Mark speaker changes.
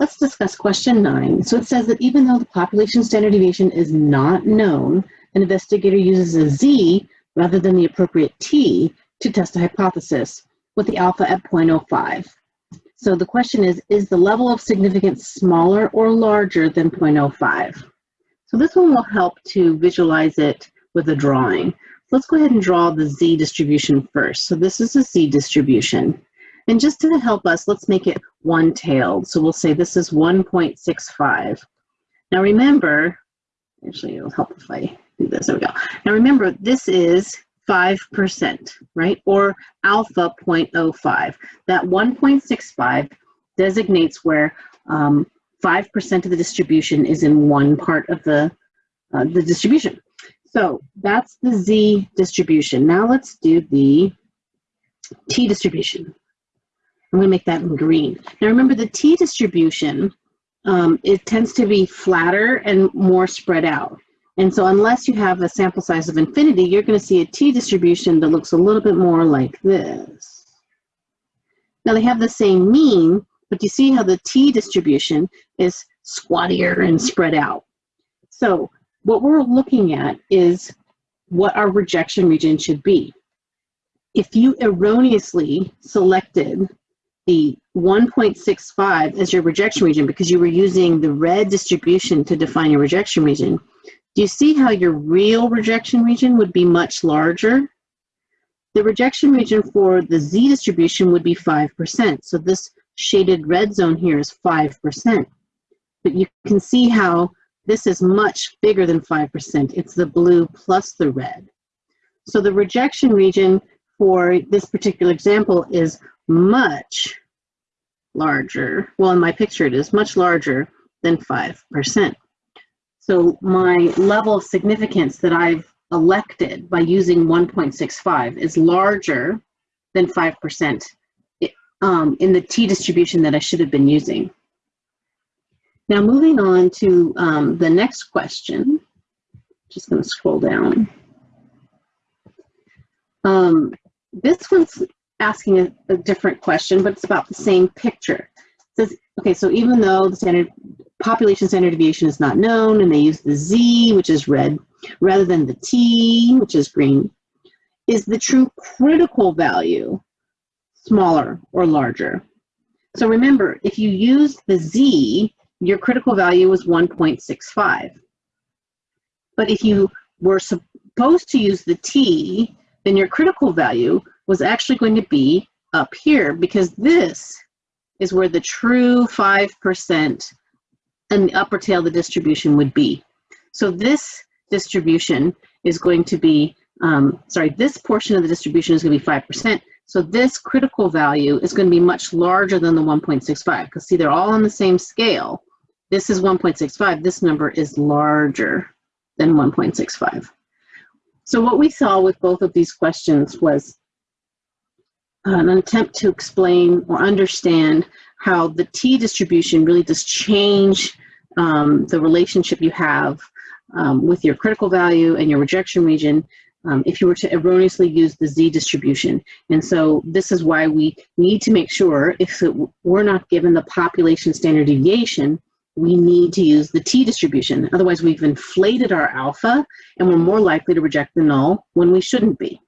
Speaker 1: let's discuss question nine. So it says that even though the population standard deviation is not known, an investigator uses a Z rather than the appropriate T to test a hypothesis with the alpha at 0.05. So the question is, is the level of significance smaller or larger than 0.05? So this one will help to visualize it with a drawing. Let's go ahead and draw the Z distribution first. So this is a Z distribution. And just to help us, let's make it one-tailed. So we'll say this is 1.65. Now remember, actually it'll help if I do this, there we go. Now remember, this is 5%, right? Or alpha 0.05. That 1.65 designates where 5% um, of the distribution is in one part of the, uh, the distribution. So that's the Z distribution. Now let's do the T distribution. I'm going to make that in green. Now remember the T distribution, um, it tends to be flatter and more spread out. And so unless you have a sample size of infinity, you're going to see a T distribution that looks a little bit more like this. Now they have the same mean, but you see how the T distribution is squattier and spread out. So what we're looking at is what our rejection region should be. If you erroneously selected the 1.65 as your rejection region because you were using the red distribution to define your rejection region, do you see how your real rejection region would be much larger? The rejection region for the Z distribution would be 5%. So this shaded red zone here is 5%. But you can see how this is much bigger than 5%. It's the blue plus the red. So the rejection region for this particular example is much larger. Well, in my picture, it is much larger than 5%. So my level of significance that I've elected by using 1.65 is larger than 5% um, in the t distribution that I should have been using. Now moving on to um, the next question, just going to scroll down. Um, this one's asking a, a, different question, but it's about the same picture. It says, okay, so even though the standard population standard deviation is not known and they use the Z, which is red, rather than the T, which is green, is the true critical value smaller or larger? So remember, if you use the Z, your critical value was 1.65. But if you were supposed to use the t, then your critical value was actually going to be up here because this is where the true 5% and the upper tail of the distribution would be. So this distribution is going to be, um, sorry, this portion of the distribution is going to be 5%. So this critical value is going to be much larger than the 1.65 because see, they're all on the same scale. This is 1.65. This number is larger than 1.65. So what we saw with both of these questions was an attempt to explain or understand how the t distribution really does change um, the relationship you have um, with your critical value and your rejection region um, if you were to erroneously use the z distribution. And so this is why we need to make sure if it, we're not given the population standard deviation we need to use the t distribution. Otherwise, we've inflated our alpha, and we're more likely to reject the null when we shouldn't be.